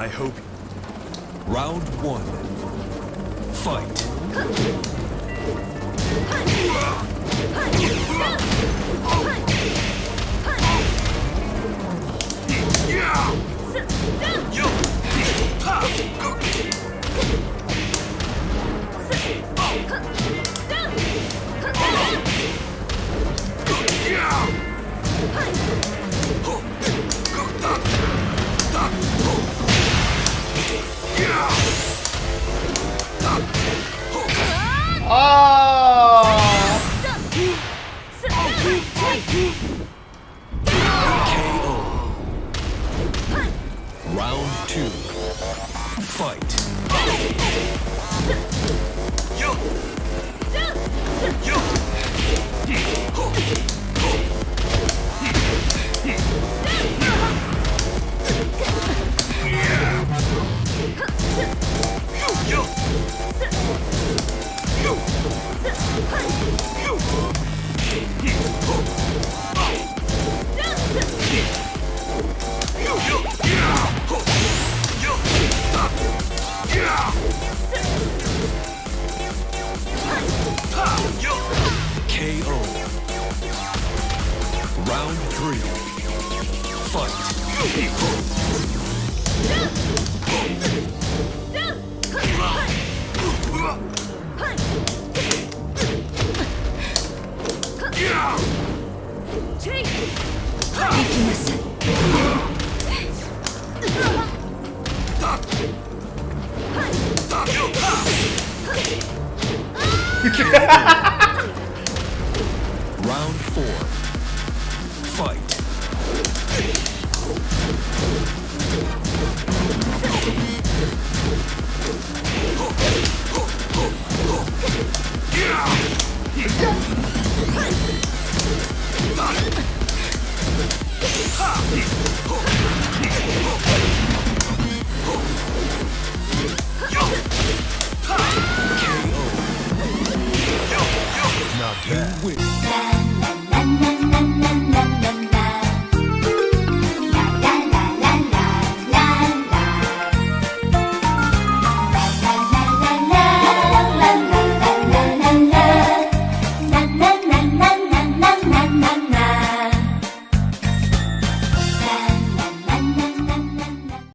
I hope. Round one. Fight. Oh. 아 KO. Round two. Fight. Round three. Fight. Round four. Fight.